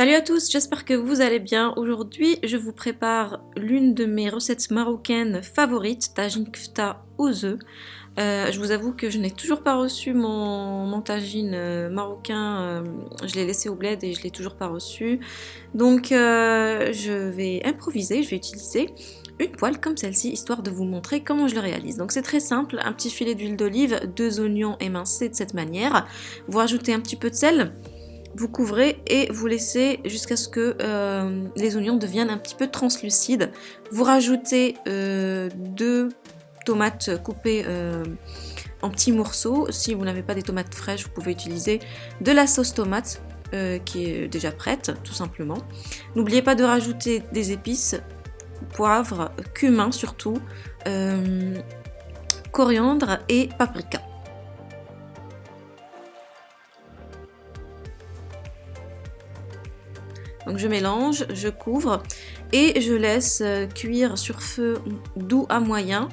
Salut à tous, j'espère que vous allez bien. Aujourd'hui, je vous prépare l'une de mes recettes marocaines favorites, tagine kfta aux œufs. Euh, je vous avoue que je n'ai toujours pas reçu mon, tagine euh, marocain, euh, je l'ai laissé au bled et je l'ai toujours pas reçu. Donc je vais improviser, je vais utiliser une poêle comme celle-ci, histoire de vous montrer comment je le réalise. Donc c'est très simple, un petit filet d'huile d'olive, deux oignons émincés de cette manière. Vous rajoutez un petit peu de sel, vous couvrez et vous laissez jusqu'à ce que euh, les oignons deviennent un petit peu translucides. Vous rajoutez euh, deux tomates coupées euh, en petits morceaux. Si vous n'avez pas des tomates fraîches, vous pouvez utiliser de la sauce tomate qui est déjà prête, tout simplement. N'oubliez pas de rajouter des épices, poivre, cumin surtout, coriandre et paprika. Donc je mélange, je couvre et je laisse euh, cuire sur feu doux à moyen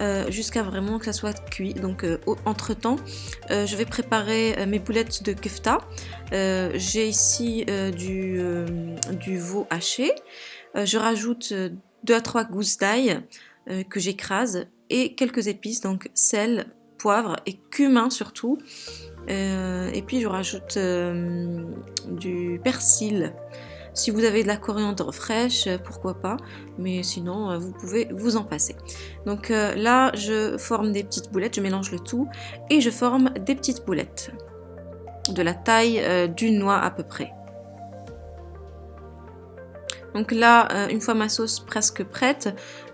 euh, jusqu'à vraiment que ça soit cuit. Donc euh, entre temps, je vais préparer mes boulettes de kefta. J'ai ici du, du, veau haché. je rajoute 2 à 3 gousses d'ail que j'écrase et quelques épices, donc sel, poivre et cumin surtout. et puis je rajoute du persil. Si vous avez de la coriandre fraîche, euh, pourquoi pas, mais sinon euh, vous pouvez vous en passer. Donc euh, là, je forme des petites boulettes, je mélange le tout et je forme des petites boulettes de la taille d'une noix à peu près. Donc là, une fois ma sauce presque prête,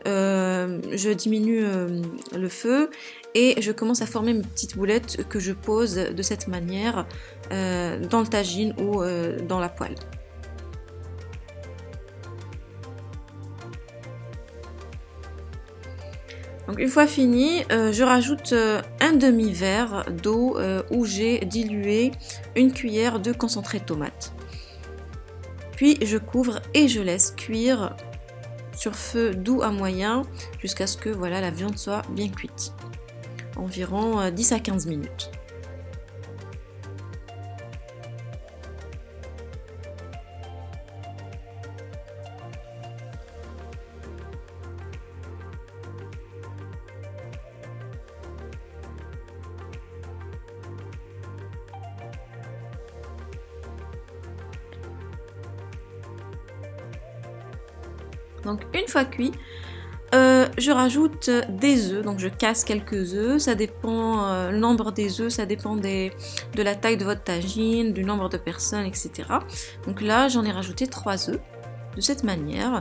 je diminue le feu et je commence à former mes petites boulettes que je pose de cette manière dans le tagine ou dans la poêle. Une fois fini, euh, je rajoute euh, un demi-verre d'eau euh, où j'ai dilué une cuillère de concentré de tomate. Puis je couvre et je laisse cuire sur feu doux à moyen jusqu'à ce que voilà, la viande soit bien cuite. Environ 10 à 15 minutes. Donc une fois cuit, euh, je rajoute des œufs, donc je casse quelques œufs, ça dépend, euh, le nombre des œufs, ça dépend de la taille de votre tagine, du nombre de personnes, etc. Donc là, j'en ai rajouté 3 œufs, de cette manière,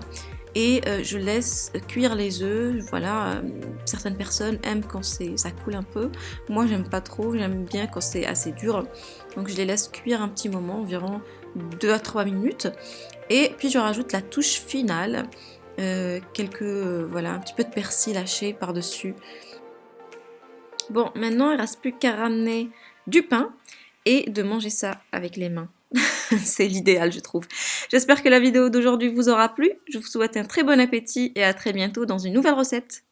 et euh, je laisse cuire les œufs, voilà, certaines personnes aiment quand ça coule un peu, moi j'aime pas trop, j'aime bien quand c'est assez dur, donc je les laisse cuire un petit moment, environ 2 à 3 minutes, et puis je rajoute la touche finale, euh, quelques, euh, voilà, un petit peu de persil haché par-dessus. Bon, maintenant il ne reste plus qu'à ramener du pain et de manger ça avec les mains. C'est l'idéal, je trouve. J'espère que la vidéo d'aujourd'hui vous aura plu. Je vous souhaite un très bon appétit et à très bientôt dans une nouvelle recette.